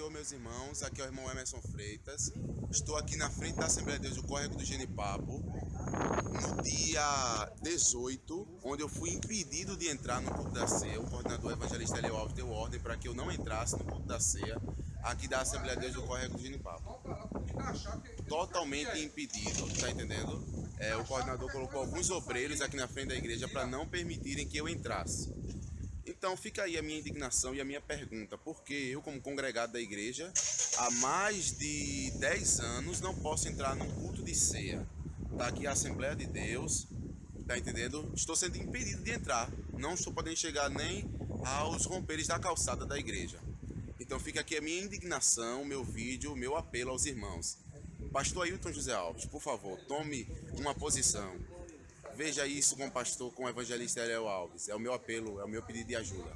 Senhor, meus irmãos. Aqui é o irmão Emerson Freitas. Estou aqui na frente da Assembleia de Deus do Córrego do Genipapo, no dia 18, onde eu fui impedido de entrar no culto da ceia. O coordenador evangelista Elio Alves deu ordem para que eu não entrasse no culto da ceia, aqui da Assembleia de Deus do Córrego do Genipapo. Totalmente impedido, tá entendendo? É, o coordenador colocou alguns obreiros aqui na frente da igreja para não permitirem que eu entrasse. Então fica aí a minha indignação e a minha pergunta, porque eu como congregado da igreja, há mais de 10 anos não posso entrar num culto de ceia. Tá aqui a Assembleia de Deus, tá entendendo? Estou sendo impedido de entrar, não estou podendo chegar nem aos romperes da calçada da igreja. Então fica aqui a minha indignação, meu vídeo, meu apelo aos irmãos. Pastor Ailton José Alves, por favor, tome uma posição. Veja isso com o pastor, com o evangelista Ariel Alves. É o meu apelo, é o meu pedido de ajuda.